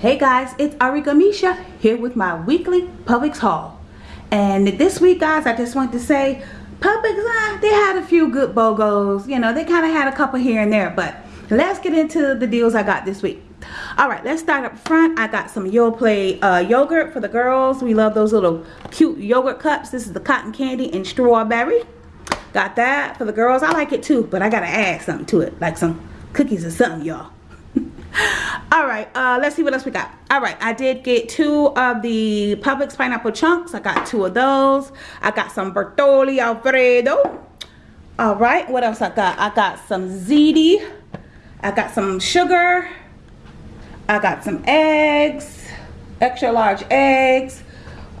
Hey guys, it's Arika Misha here with my weekly Publix haul. And this week guys, I just want to say, Publix, uh, they had a few good BOGOs. You know, they kind of had a couple here and there. But let's get into the deals I got this week. Alright, let's start up front. I got some Yoplait uh, yogurt for the girls. We love those little cute yogurt cups. This is the cotton candy and strawberry. Got that for the girls. I like it too, but I got to add something to it. Like some cookies or something, y'all all right uh let's see what else we got. All right i did get two of the publix pineapple chunks. I got two of those. I got some bertolli alfredo. All right what else i got? I got some ziti. I got some sugar. I got some eggs extra large eggs.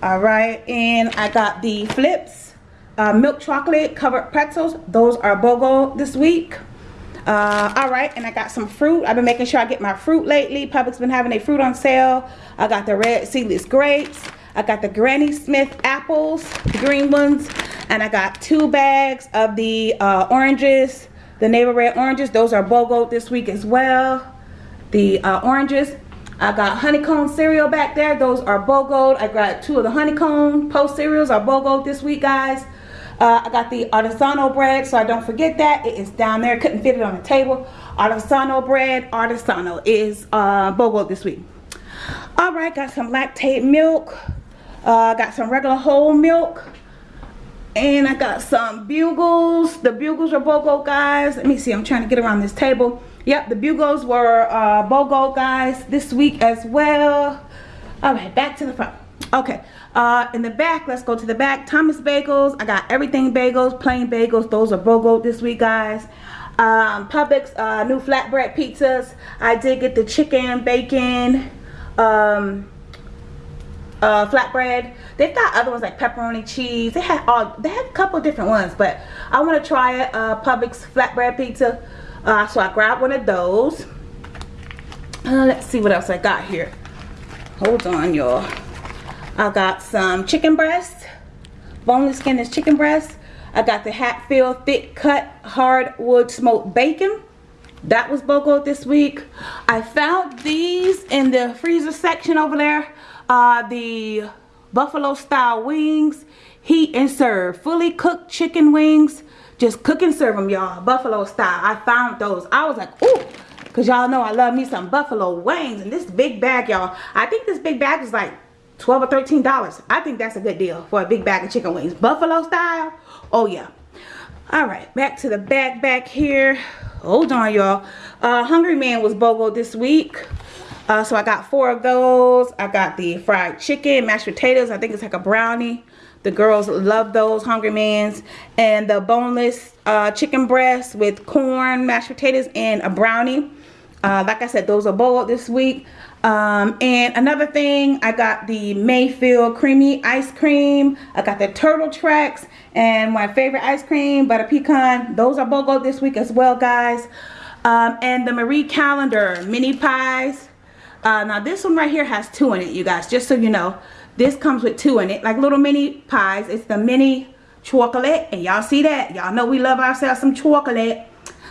All right and i got the Flipz uh, milk chocolate covered pretzels. Those are BOGO this week uh, all right and i got some fruit. I've been making sure i get my fruit lately. Publix been having a fruit on sale. I got the red seedless grapes. I got the granny smith apples the green ones and i got two bags of the uh, oranges the navel red oranges. Those are bogo this week as well. The uh, oranges. I got honeycomb cereal back there. Those are BOGO. I got two of the honeycomb post cereals are BOGO this week, guys. Uh, I got the artisanal bread, so I don't forget that. It is down there. Couldn't fit it on the table. Artisanal bread, artisanal is uh, BOGO this week. All right, got some Lactaid milk. Uh, got some regular whole milk. And I got some bugles. The bugles are BOGO, guys. Let me see. I'm trying to get around this table. Yep, the bugles were uh, BOGO, guys, this week as well. All right, back to the front. Okay, uh, in the back, let's go to the back. Thomas Bagels. I got everything bagels, plain bagels. Those are BOGO this week, guys. Um, Publix uh, new flatbread pizzas. I did get the chicken, bacon, um, uh, flatbread. They've got other ones like pepperoni cheese. They had all. They had a couple different ones, but I want to try it. Uh, Publix flatbread pizza. Uh, so I grabbed one of those. Uh, let's see what else I got here. Hold on, y'all. I got some chicken breast, boneless skinless chicken breast. I got the Hatfield thick cut hardwood smoked bacon. That was BOGO this week. I found these in the freezer section over there. Uh, the buffalo style wings, heat and serve. Fully cooked chicken wings. Just cook and serve them, y'all. Buffalo style. I found those. I was like, ooh. Because y'all know I love me some buffalo wings. And this big bag, y'all. I think this big bag is like 12 or 13 dollars. I think that's a good deal for a big bag of chicken wings. Buffalo style? Oh yeah. All right back to the back back here. Hold on y'all. Uh hungry man was bogo this week. Uh, so i got four of those. I got the fried chicken mashed potatoes. I think it's like a brownie. The girls love those hungry mans. And the boneless uh, chicken breast with corn mashed potatoes and a brownie uh, like i said those are boiled this week um, and another thing, I got the Mayfield creamy ice cream. I got the Turtle Tracks and my favorite ice cream, butter pecan. Those are BOGO this week as well, guys. Um, and the Marie Callender mini pies. Uh, now this one right here has two in it, you guys, just so you know. This comes with two in it, like little mini pies. It's the mini chocolate, and y'all see that? Y'all know we love ourselves some chocolate.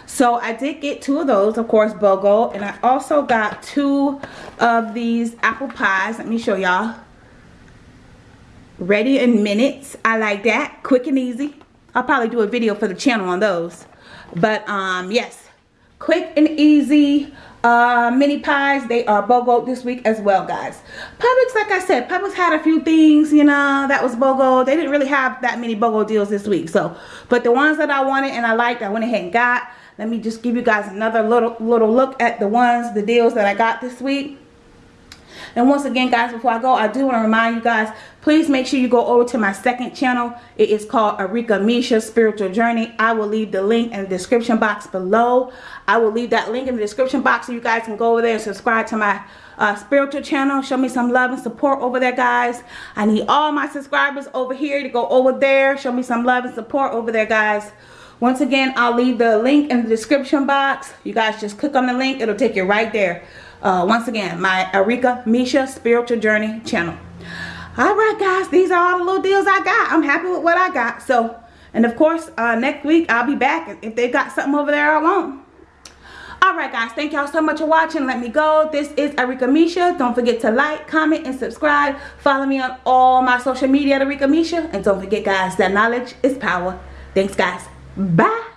So I did get two of those, of course, BOGO. And I also got two of these apple pies. Let me show y'all. Ready in minutes. I like that. Quick and easy. I'll probably do a video for the channel on those. But um, yes, quick and easy uh, mini pies. They are BOGO this week as well, guys. Publix, like I said, Publix had a few things, you know, that was BOGO. They didn't really have that many BOGO deals this week. So, but the ones that I wanted and I liked, I went ahead and got let me just give you guys another little little look at the ones the deals that I got this week. And once again guys before I go I do want to remind you guys please make sure you go over to my second channel. It is called Arika Misha Spiritual Journey. I will leave the link in the description box below. I will leave that link in the description box so you guys can go over there and subscribe to my uh, spiritual channel. Show me some love and support over there guys. I need all my subscribers over here to go over there. Show me some love and support over there guys once again, I'll leave the link in the description box. You guys just click on the link. It'll take you right there. Uh, once again, my Arika Misha Spiritual Journey channel. All right, guys. These are all the little deals I got. I'm happy with what I got. So, and of course, uh, next week I'll be back if they got something over there I want. Alright guys, thank y'all so much for watching. Let me go. This is Arika Misha. Don't forget to like, comment, and subscribe. Follow me on all my social media at Arika Misha. And don't forget guys, that knowledge is power. Thanks guys. Bah!